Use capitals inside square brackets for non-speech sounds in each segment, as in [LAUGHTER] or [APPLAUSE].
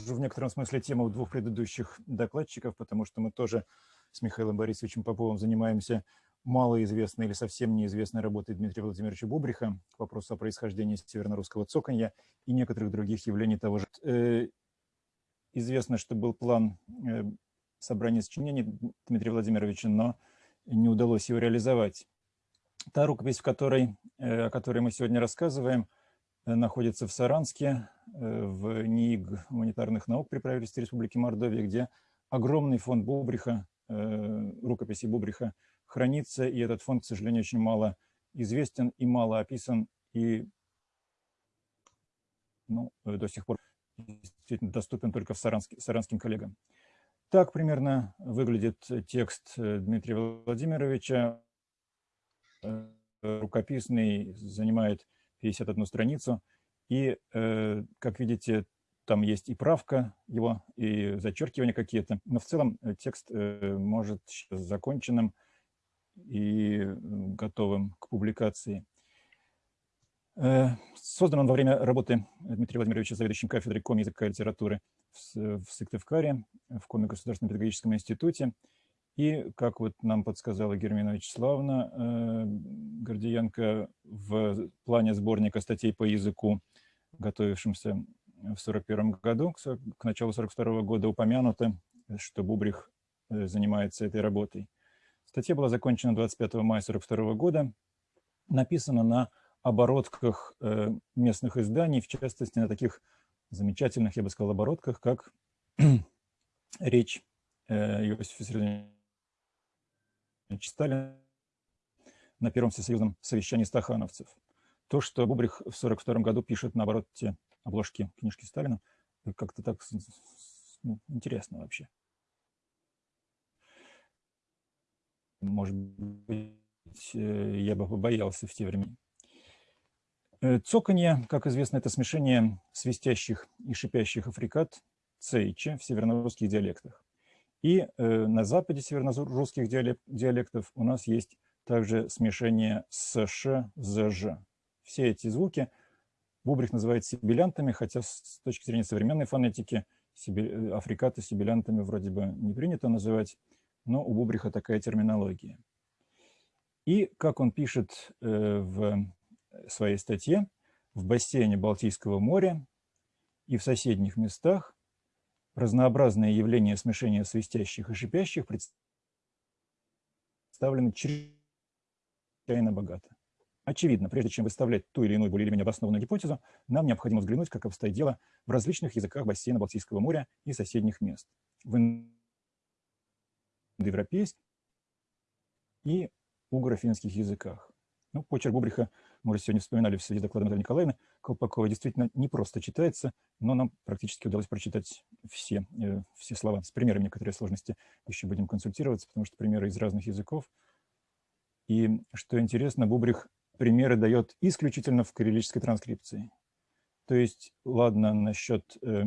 в некотором смысле тему двух предыдущих докладчиков, потому что мы тоже с Михаилом Борисовичем Поповым занимаемся малоизвестной или совсем неизвестной работой Дмитрия Владимировича Бубриха к вопросу о происхождении северно-русского цоканья и некоторых других явлений того же. Э, известно, что был план э, собрания сочинений Дмитрия Владимировича, но не удалось его реализовать. Та рукопись, в которой, э, о которой мы сегодня рассказываем, находится в Саранске, в НИИГ гуманитарных наук при правительстве Республики Мордовия, где огромный фонд Бубриха, рукописи Бубриха хранится, и этот фонд, к сожалению, очень мало известен и мало описан, и ну, до сих пор действительно доступен только сарански, саранским коллегам. Так примерно выглядит текст Дмитрия Владимировича. Рукописный, занимает 51 страницу. И, э, как видите, там есть и правка его, и зачеркивания какие-то. Но в целом текст э, может законченным и готовым к публикации. Э, создан он во время работы Дмитрия Владимировича заведующим кафедрой ком языка и литературы в Сыктывкаре, в Коме Государственном педагогическом институте. И, как вот нам подсказала Гермина Вячеславовна э, Гордиенко, в плане сборника статей по языку, готовившемся в 1941 году, к началу 1942 года упомянуто, что Бубрих э, занимается этой работой. Статья была закончена 25 мая 1942 года, написана на оборотках э, местных изданий, в частности, на таких замечательных, я бы сказал, оборотках, как [CLEARS THROAT] речь Иосифа Виссарионовича Сталина на Первом всесоюзном совещании стахановцев. То, что Бубрих в 1942 году пишет на обороте обложки книжки Сталина, как-то так ну, интересно вообще. может быть, э, я бы побоялся в те времена. Э, цоканье, как известно, это смешение свистящих и шипящих африкат цейче в северно-русских диалектах. И э, на западе северно-русских диалектов у нас есть также смешение с ш, з, ж. Все эти звуки Бубрих называет сибилянтами, хотя с точки зрения современной фонетики африкаты сибилянтами вроде бы не принято называть но у Бубриха такая терминология. И, как он пишет э, в своей статье, в бассейне Балтийского моря и в соседних местах разнообразные явления смешения свистящих и шипящих представлены чрезвычайно богато. Очевидно, прежде чем выставлять ту или иную более или менее обоснованную гипотезу, нам необходимо взглянуть, как обстоит дело в различных языках бассейна Балтийского моря и соседних мест. В индоевропейских и угро-финских языках. Ну, почерк Бубриха, мы уже сегодня вспоминали в связи с докладом Натальи Николаевны, Колпакова действительно не просто читается, но нам практически удалось прочитать все, э, все слова. С примерами некоторые сложности еще будем консультироваться, потому что примеры из разных языков. И, что интересно, Бубрих примеры дает исключительно в кириллической транскрипции. То есть, ладно, насчет э,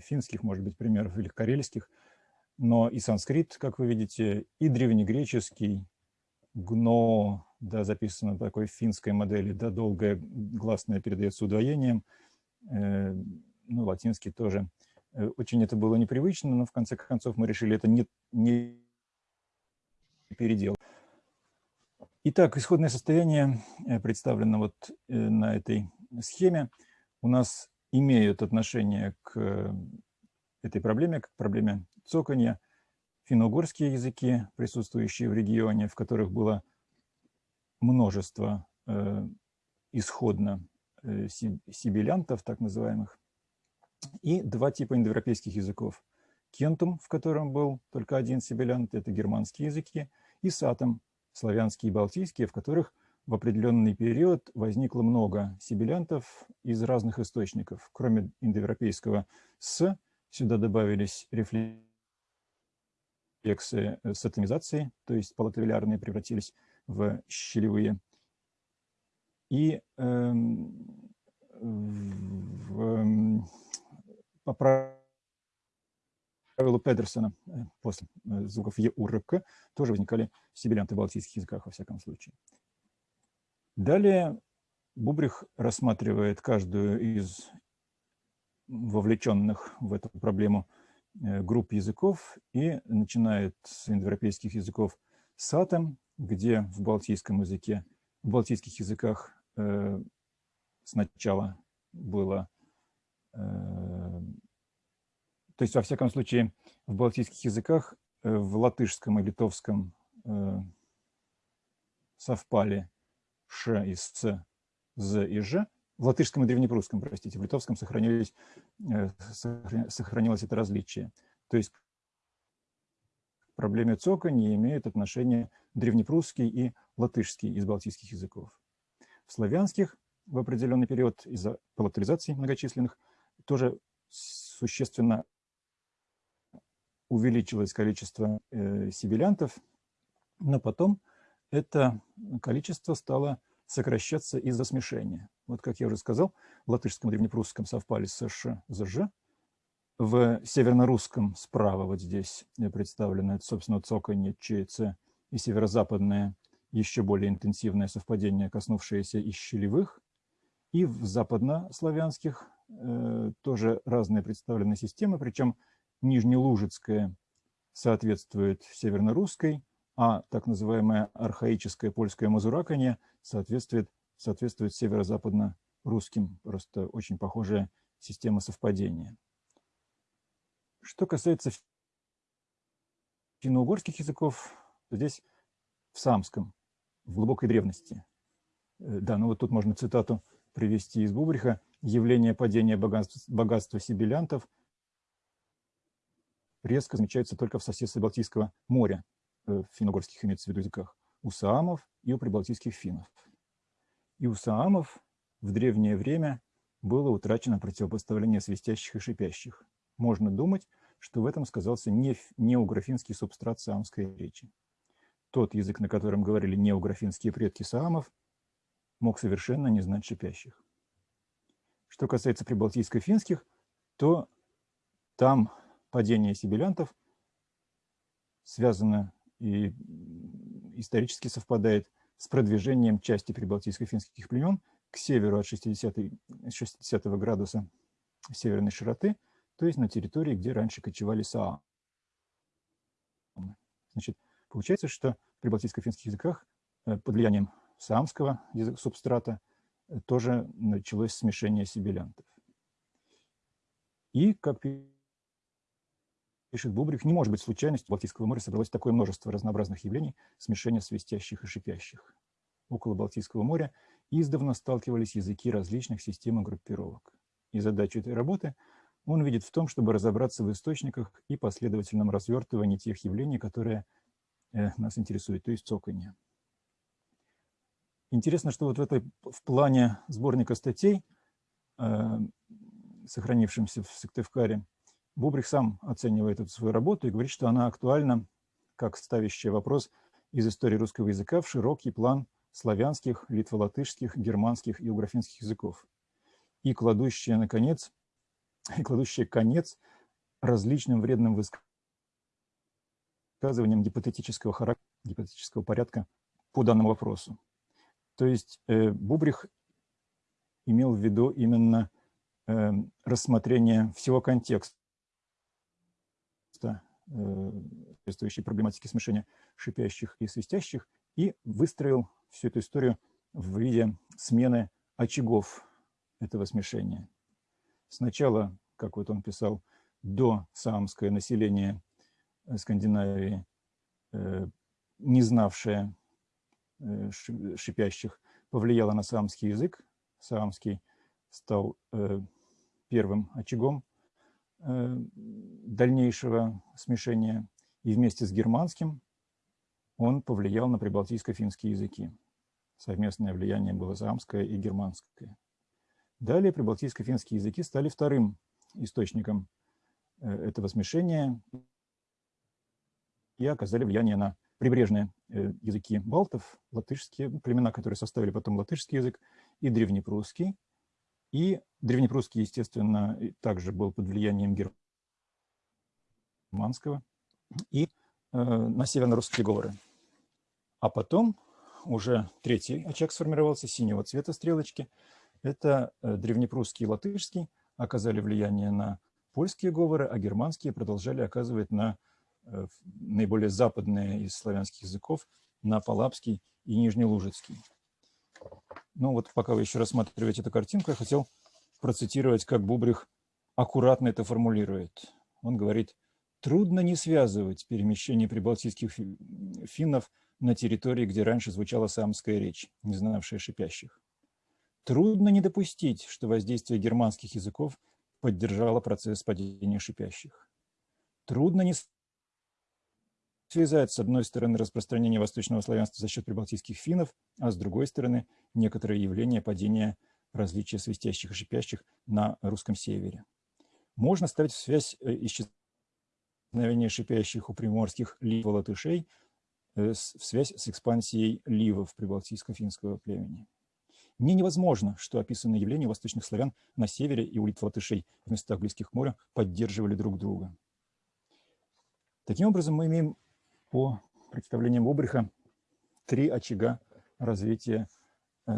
финских, может быть, примеров или карельских, но и санскрит, как вы видите, и древнегреческий, гно, да, записано в такой финской модели, да, долгое гласное передается удвоением, э, ну, латинский тоже. Э, очень это было непривычно, но в конце концов мы решили это не, не переделать. Итак, исходное состояние э, представлено вот э, на этой схеме. У нас имеют отношение к этой проблеме, к проблеме цоканья, финно-угорские языки, присутствующие в регионе, в которых было множество э, исходно э, сибилянтов, так называемых, и два типа индоевропейских языков. Кентум, в котором был только один сибилянт, это германские языки, и сатом, славянские и балтийские, в которых в определенный период возникло много сибилянтов из разных источников. Кроме индоевропейского «с», сюда добавились рефлексы рефлексы с атомизацией, то есть полотовилярные превратились в щелевые. И э, в, эм, по правилу Педерсона э, после э, звуков Е, тоже возникали сибилянты в балтийских языках во всяком случае. Далее Бубрих рассматривает каждую из вовлеченных в эту проблему э, групп языков и начинает с индоевропейских языков сатом, где в балтийском языке, в балтийских языках э, сначала было, то есть во всяком случае в балтийских языках, э, в латышском и литовском э, совпали ш и с, з и ж, в латышском и древнепрусском, простите, в литовском сохранились, э, сохранилось это различие. То есть к проблеме цока не имеют отношения древнепрусский и латышский из балтийских языков. В славянских в определенный период из-за палатализаций многочисленных тоже существенно увеличилось количество э, сибилянтов, но потом это количество стало сокращаться из-за смешения. Вот, как я уже сказал, в латышском и древнепрусском совпали с ш, з, ж. В северно-русском справа вот здесь представлено, это, собственно, цоканье, ч, ц, и северо-западное, еще более интенсивное совпадение, коснувшееся и щелевых. И в западнославянских э, тоже разные представлены системы, причем нижнелужицкая соответствует северно-русской, а так называемое архаическое польское мазураканье соответствует, соответствует северо-западно-русским. Просто очень похожая система совпадения. Что касается финно-угорских языков, то здесь в самском, в глубокой древности. Э, да, ну вот тут можно цитату привести из Бубриха. «Явление падения богатства, богатства сибилянтов резко замечается только в соседстве Балтийского моря, Э, финно-угорских имеется в виду языках, у саамов и у прибалтийских финнов. И у саамов в древнее время было утрачено противопоставление свистящих и шипящих. Можно думать, что в этом сказался не, неографинский субстрат саамской речи. Тот язык, на котором говорили неографинские предки саамов, мог совершенно не знать шипящих. Что касается прибалтийско-финских, то там падение сибилянтов связано и исторически совпадает с продвижением части прибалтийско-финских племен к северу от 60, 60 градуса северной широты, то есть на территории, где раньше кочевали саа. Значит, получается, что в прибалтийско-финских языках э, под влиянием саамского субстрата э, тоже началось смешение сибилянтов. И, как пишет Бубрик, не может быть случайностью, в Балтийского моря собралось такое множество разнообразных явлений, смешения свистящих и шипящих. Около Балтийского моря издавна сталкивались языки различных систем и группировок. И задачу этой работы он видит в том, чтобы разобраться в источниках и последовательном развертывании тех явлений, которые э, нас интересуют, то есть цоканье. Интересно, что вот в, этой, в плане сборника статей, э, сохранившемся в Сыктывкаре, Бубрих сам оценивает эту свою работу и говорит, что она актуальна, как ставящая вопрос из истории русского языка в широкий план славянских, литволатышских, германских и уграфинских языков, и кладущая, наконец, и кладущая конец различным вредным высказываниям гипотетического характера, гипотетического порядка по данному вопросу. То есть э, Бубрих имел в виду именно э, рассмотрение всего контекста Э, соответствующей проблематики смешения шипящих и свистящих, и выстроил всю эту историю в виде смены очагов этого смешения. Сначала, как вот он писал, до саамское население Скандинавии, э, не знавшее э, шипящих, повлияло на саамский язык. Саамский стал первым очагом Э, дальнейшего смешения и вместе с германским он повлиял на прибалтийско-финские языки. Совместное влияние было заамское и германское. Далее прибалтийско-финские языки стали вторым источником э, этого смешения и оказали влияние на прибрежные э, языки балтов, латышские племена, которые составили потом латышский язык, и древнепрусский, и древнепрусский, естественно, также был под влиянием германского, и э, на северно-русские говоры. А потом уже третий очаг сформировался, синего цвета стрелочки. Это э, древнепрусский и латышский, оказали влияние на польские говоры, а германские продолжали оказывать на э, наиболее западные из славянских языков, на палапский и нижнелужицкий. Ну вот пока вы еще рассматриваете эту картинку, я хотел процитировать, как Бубрих аккуратно это формулирует. Он говорит, трудно не связывать перемещение прибалтийских финнов на территории, где раньше звучала самская речь, не знавшая шипящих. Трудно не допустить, что воздействие германских языков поддержало процесс падения шипящих. Трудно не связать, с одной стороны, распространение восточного славянства за счет прибалтийских финнов, а с другой стороны, некоторые явления падения различия свистящих и шипящих на русском севере. Можно ставить в связь э, исчезновения шипящих у приморских лив-латышей Э, в связь с экспансией ливов прибалтийско-финского племени. Не невозможно, что описанные явления восточных славян на севере и у литватышей в местах близких к морю поддерживали друг друга. Таким образом, мы имеем по представлениям Обриха три очага развития э,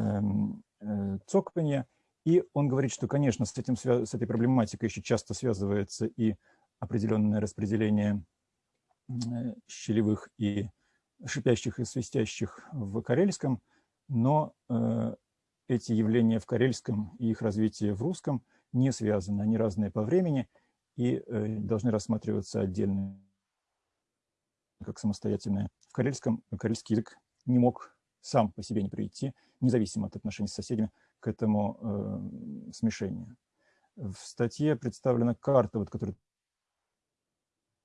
э, цокпания. И он говорит, что, конечно, с, этим, с этой проблематикой еще часто связывается и определенное распределение э, щелевых и шипящих и свистящих в карельском, но э, эти явления в карельском и их развитие в русском не связаны, они разные по времени и э, должны рассматриваться отдельно, как самостоятельные. В карельском карельский язык не мог сам по себе не прийти, независимо от отношений с соседями, к этому э, смешению. В статье представлена карта, вот, которую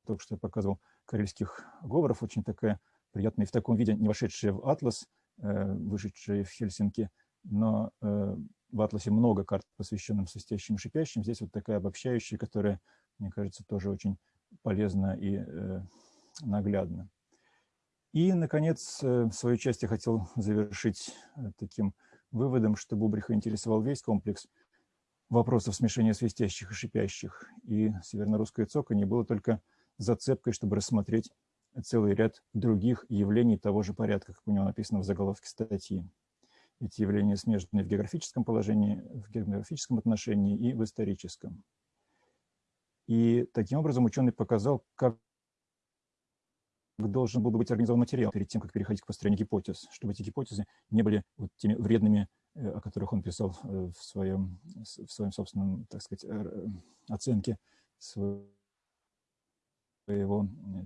только что я показывал, карельских говоров, очень такая приятные в таком виде, не вошедшие в атлас, э, вышедшие в Хельсинки, но э, в атласе много карт, посвященных свистящим и шипящим. Здесь вот такая обобщающая, которая, мне кажется, тоже очень полезна и э, наглядна. И, наконец, свою часть я хотел завершить таким выводом, что Бубриха интересовал весь комплекс вопросов смешения свистящих и шипящих. И северно-русское цоканье было только зацепкой, чтобы рассмотреть целый ряд других явлений того же порядка, как у него написано в заголовке статьи. Эти явления смежны в географическом положении, в географическом отношении и в историческом. И таким образом ученый показал, как должен был быть организован материал перед тем, как переходить к построению гипотез, чтобы эти гипотезы не были вот теми вредными, э, о которых он писал э, в своем, в своем собственном, так сказать, э, оценке своего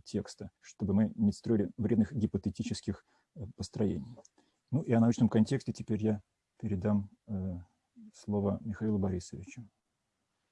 текста, чтобы мы не строили вредных гипотетических построений. Ну и о научном контексте теперь я передам слово Михаилу Борисовичу.